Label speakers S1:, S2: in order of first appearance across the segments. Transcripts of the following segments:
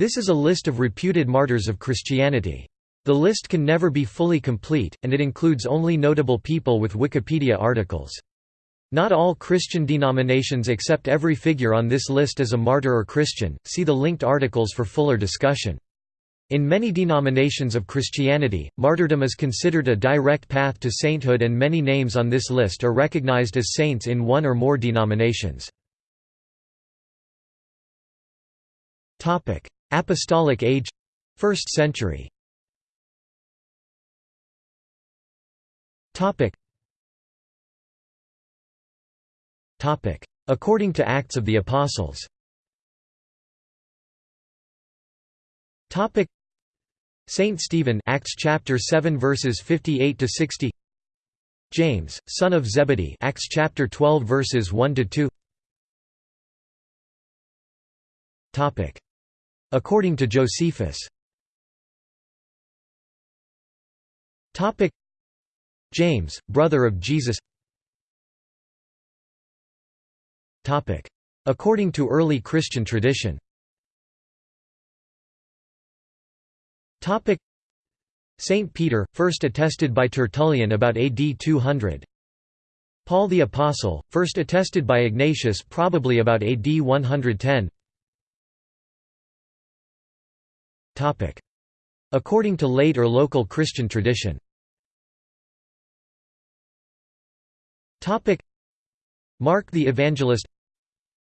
S1: This is a list of reputed martyrs of Christianity. The list can never be fully complete, and it includes only notable people with Wikipedia articles. Not all Christian denominations accept every figure on this list as a martyr or Christian, see the linked articles for fuller discussion. In many denominations of Christianity, martyrdom is considered a direct path to sainthood and many names on this list are recognized as saints in one or more denominations. Apostolic Age 1st century. Topic. Topic. According to Acts of the Apostles. Topic. Saint Stephen Acts chapter 7 verses 58 to 60 James son of Zebedee Acts chapter 12 verses 1 to 2 Topic According to Josephus. Topic. James brother of Jesus. Topic. According to early Christian tradition. Saint Peter, first attested by Tertullian about AD 200 Paul the Apostle, first attested by Ignatius probably about AD 110 According to late or local Christian tradition. Mark the Evangelist.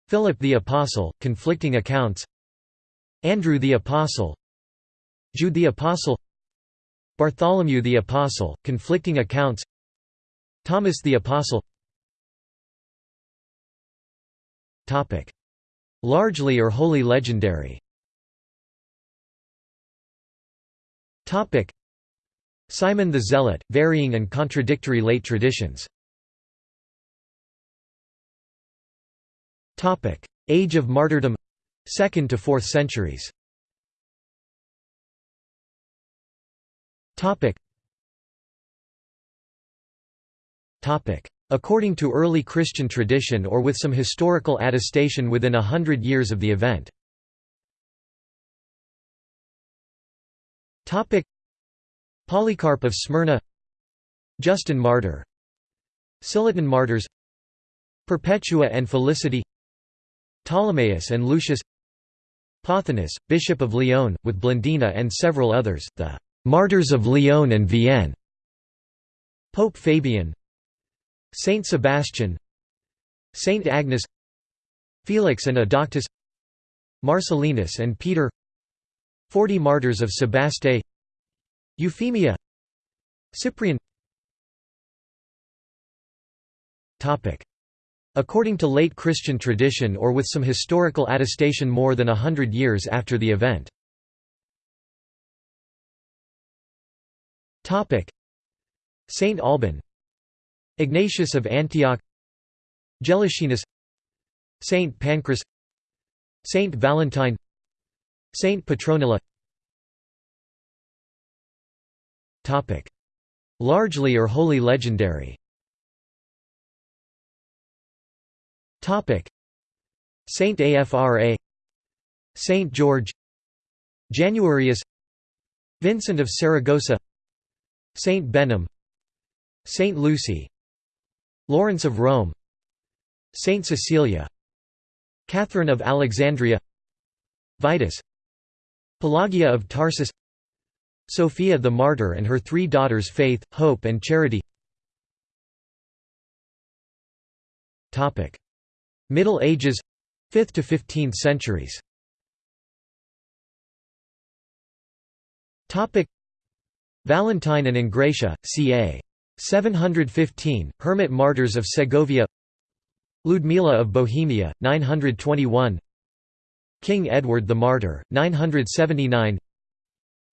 S1: Philip the Apostle, conflicting accounts. Andrew the Apostle. Jude the Apostle. Bartholomew the Apostle, conflicting accounts. Thomas the Apostle. Largely or wholly legendary Simon the Zealot, varying and contradictory late traditions. Topic: Age of martyrdom 2nd to 4th centuries. Topic: According to early Christian tradition or with some historical attestation within a hundred years of the event. Polycarp of Smyrna. Justin Martyr. Scillitan Martyrs. Perpetua and Felicity. Ptolemaeus and Lucius. Pothinus, Bishop of Lyon, with Blandina and several others, the Martyrs of Lyon and Vienne Pope Fabian. Saint Sebastian. Saint Agnes. Felix and Adauctus Marcellinus and Peter Forty Martyrs of Sebaste Euphemia Cyprian. According to late Christian tradition or with some historical attestation more than a hundred years after the event. Saint Alban Ignatius of Antioch Gelasianus Saint Pancras Saint Valentine Saint Petronilla. Largely or wholly legendary. Saint Afra Saint George. Januarius. Vincent of Saragossa. Saint Behnam. Saint Lucy. Lawrence of Rome. Saint Cecilia. Catherine of Alexandria. Vitus Pelagia of Tarsus Sophia the Martyr and her three daughters Faith, Hope and Charity. Middle Ages 5th to 15th centuries. Valentine and Engratia, ca. 715, Hermit Martyrs of Segovia. Ludmila of Bohemia, 921 King Edward the Martyr, 979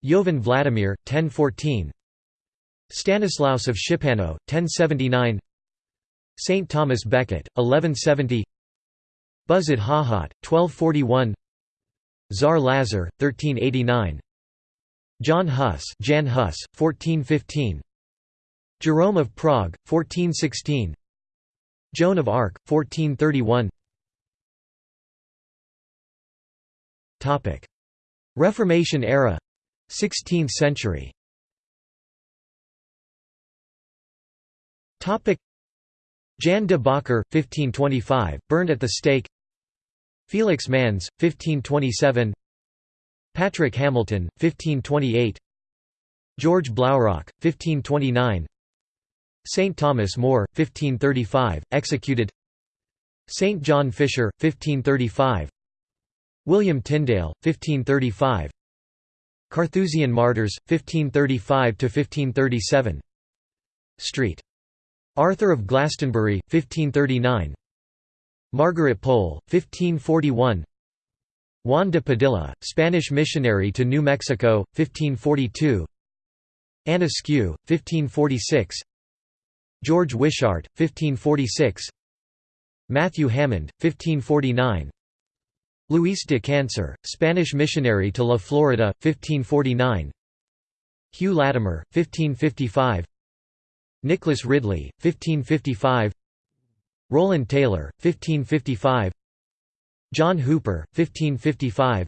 S1: Jovan Vladimir, 1014 Stanislaus of Szczepanów, 1079 Saint Thomas Becket, 1170 Buzid Hahat, 1241 Tsar Lazar, 1389 John Huss, Jan Hus, 1415. Jerome of Prague, 1416. Joan of Arc, 1431. Reformation era. 16th century. Jan de Bakker, 1525, burned at the stake. Felix Manz, 1527 Patrick Hamilton, 1528 George Blaurock, 1529 St. Thomas More, 1535, executed. St. John Fisher, 1535 William Tyndale, 1535 Carthusian Martyrs, 1535–1537 Street. Arthur of Glastonbury, 1539 Margaret Pole, 1541 Juan de Padilla, Spanish missionary to New Mexico, 1542 Anne Askew, 1546 George Wishart, 1546 Matthew Hammond, 1549 Luis de Cancer, Spanish missionary to La Florida, 1549 Hugh Latimer, 1555 Nicholas Ridley, 1555 Rowland Taylor, 1555 John Hooper, 1555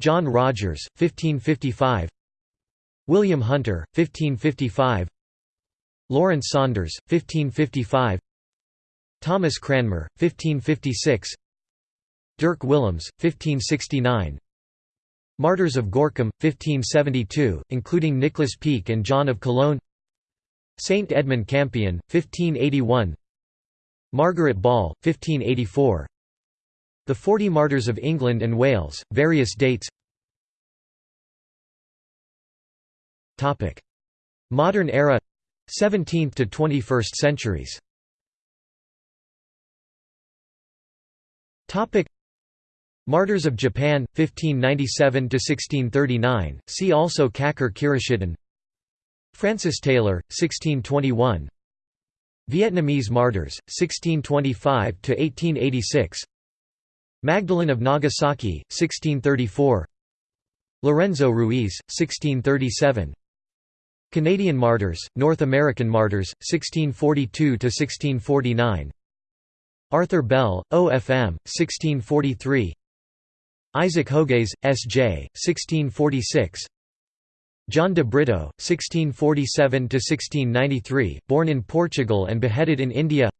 S1: John Rogers, 1555 William Hunter, 1555 Lawrence Saunders, 1555 Thomas Cranmer, 1556 Dirk Willems, 1569 Martyrs of Gorkum, 1572, including Nicholas Pieck and John of Cologne. Saint Edmund Campion, 1581 Margaret Ball, 1584 The Forty Martyrs of England and Wales, various dates. Modern era. 17th to 21st centuries Martyrs of Japan, 1597–1639, see also Kakure Kirishitan Francis Taylor, 1621 Vietnamese martyrs, 1625–1886 Magdalene of Nagasaki, 1634 Lorenzo Ruiz, 1637 Canadian martyrs, North American martyrs, 1642–1649 Arthur Bell, OFM, 1643 Isaac Jogues, S.J., 1646 John de Brito, 1647–1693, born in Portugal and beheaded in India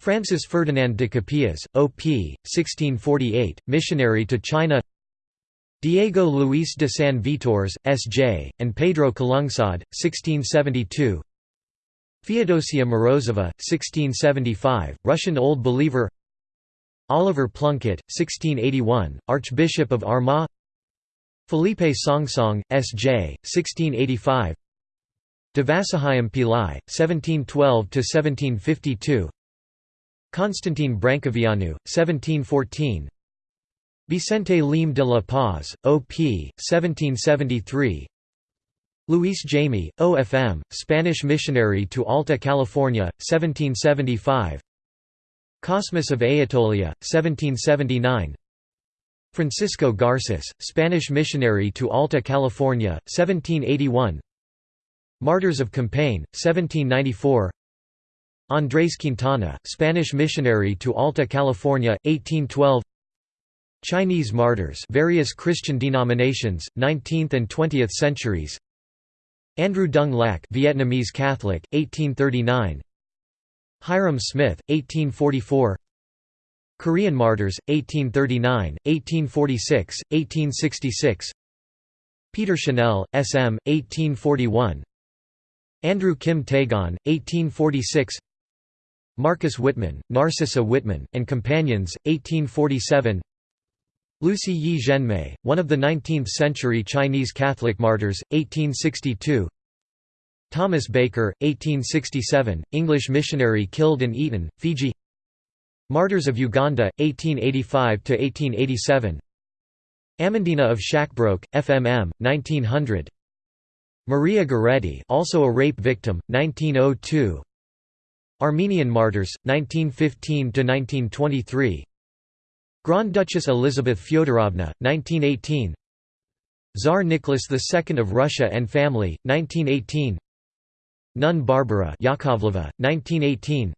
S1: Francis Ferdinand de Capillas, O.P., 1648, missionary to China Diego Luis de San Vitores, S.J., and Pedro Calungsod, 1672 Feodosia Morozova, 1675, Russian Old Believer Oliver Plunkett, 1681, Archbishop of Armagh Felipe Songsong, S.J., 1685 Devasahayam Pillai, 1712–1752 Constantine Brâncoveanu, 1714 Vicente Liem de la Paz, O.P., 1773 Luis Jaime, O.F.M., Spanish missionary to Alta California, 1775 Cosmas of Aetolia, 1779 Francisco Garces, Spanish missionary to Alta California, 1781 Martyrs of Compiègne, 1794 Andrés Quintana, Spanish missionary to Alta California, 1812 Chinese martyrs various Christian denominations, 19th and 20th centuries. Andrew Dung Lac Vietnamese Catholic, 1839 Hyrum Smith, 1844 Korean Martyrs, 1839, 1846, 1866 Peter Chanel, S.M., 1841 Andrew Kim Taegon, 1846 Marcus Whitman, Narcissa Whitman, and Companions, 1847 Lucy Yi Zhenmei, one of the 19th-century Chinese Catholic martyrs, 1862 Thomas Baker, 1867, English missionary killed in Eton, Fiji. Martyrs of Uganda, 1885–1887 Amandina of Schakkebroek, FMM, 1900 Maria Goretti also a rape victim, 1902 Armenian martyrs, 1915–1923 Grand Duchess Elizabeth Fyodorovna, 1918 Tsar Nicholas II of Russia and family, 1918 Nun Barbara Yakovleva, 1918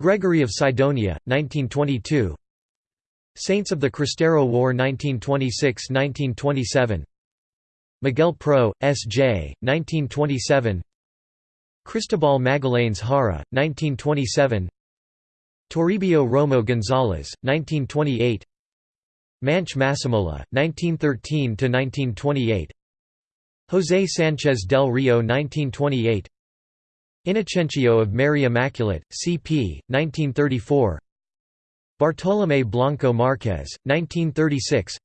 S1: Gregory of Sidonia, 1922 Saints of the Cristero War 1926–1927 Miguel Pro, S.J., 1927 Cristobal Magallanes Jara, 1927 Toribio Romo González, 1928 Manche Masemola, 1913–1928 José Sánchez del Rio 1928 Inocencio of Mary Immaculate, C.P., 1934 Bartolomé Blanco Márquez, 1936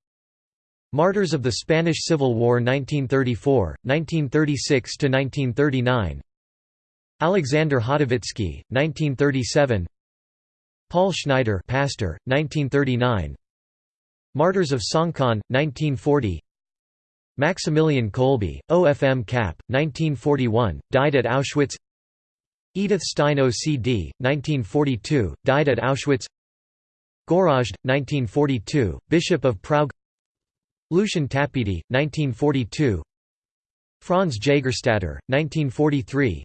S1: Martyrs of the Spanish Civil War 1934, 1936–1939 Alexander Hotovitsky, 1937 Paul Schneider pastor, 1939 Martyrs of Songkhon, 1940 Maximilian Kolbe, OFM Cap, 1941, died at Auschwitz. Edith Stein OCD, 1942, died at Auschwitz. Gorazd, 1942, Bishop of Prague. Lucian Tapiedi, 1942 Franz Jagerstatter, 1943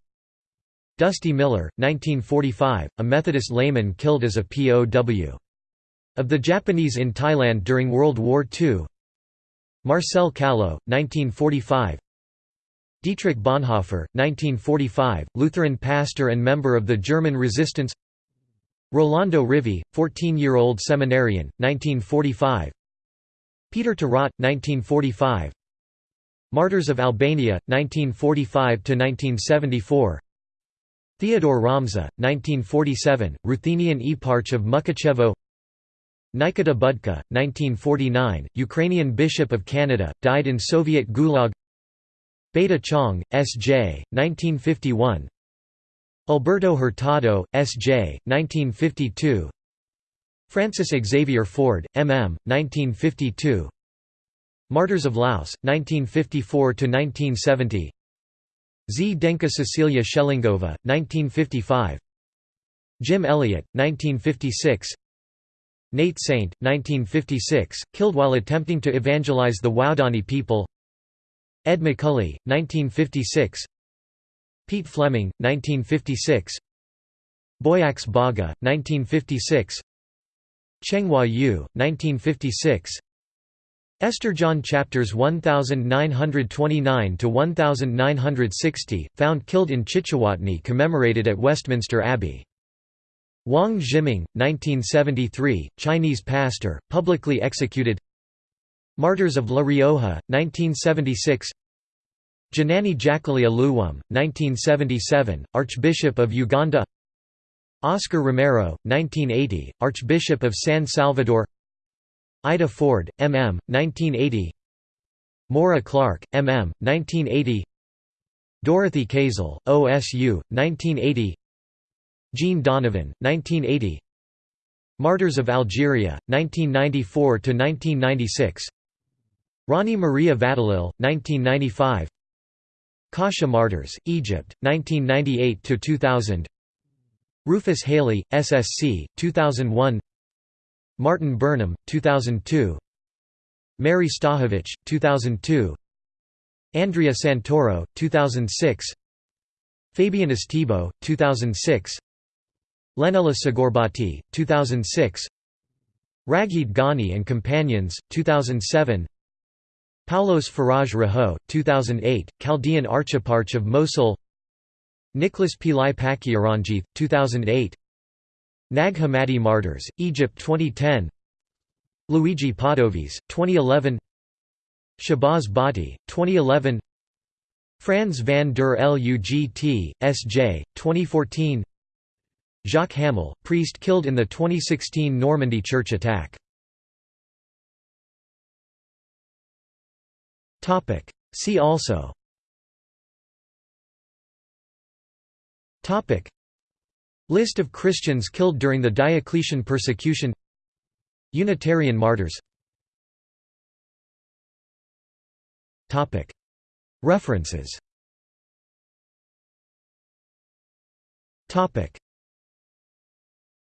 S1: Dusty Miller, 1945, a Methodist layman killed as a POW. Of the Japanese in Thailand during World War II Marcel Callo, 1945 Dietrich Bonhoeffer, 1945, Lutheran pastor and member of the German resistance. Rolando Rivi, 14-year-old seminarian, 1945 Peter To Rot, 1945 Martyrs of Albania, 1945–1974 Theodore Romzha, 1947, Ruthenian Eparch of Mukachevo Nikita Budka, 1949, Ukrainian Bishop of Canada, died in Soviet Gulag Beda Chang, S.J., 1951 Alberto Hurtado, S.J., 1952 Francis Xavier Ford, M.M., 1952 Martyrs of Laos, 1954–1970 Zdenka Cecilia Schelingová, 1955 Jim Elliot, 1956 Nate Saint, 1956, killed while attempting to evangelize the Waodani people. Ed McCully, 1956 Pete Fleming, 1956 Boyax Baga, 1956 Chenghua Yu, 1956 Esther John chapters 1929 to 1960 found killed in Chichawatni commemorated at Westminster Abbey Wang Zhiming, 1973, Chinese pastor, publicly executed. Martyrs of La Rioja, 1976 Janani Jakalia Luwum, 1977, Archbishop of Uganda. Oscar Romero, 1980, Archbishop of San Salvador. Ita Ford, M.M., 1980 Maura Clarke, M.M., 1980 Dorothy Kazel, OSU, 1980 Jean Donovan, 1980 Martyrs of Algeria, 1994–1996 Rani Maria Vattelil, 1995 Kasha Martyrs, Egypt, 1998–2000 Rufus Halley, SSC, 2001 Martin Burnham, 2002 Mary Stahovich, 2002 Andrea Santoro, 2006 Fabian Estibo, 2006 Leonella Sgorbati, 2006 Ragheed Ganni and Companions, 2007 Paulos Faraj Raho, 2008, Chaldean Archeparch of Mosul. Nicholas Pillai Pakiaranjith, 2008 Nag Hammadi Martyrs, Egypt 2010 Luigi Padovese, 2011 Shahbaz Bhatti, 2011 Franz van der Lugt, S.J., 2014 Jacques Hamel, priest killed in the 2016 Normandy church attack. See also. List of Christians killed during the Diocletian persecution. Unitarian martyrs. References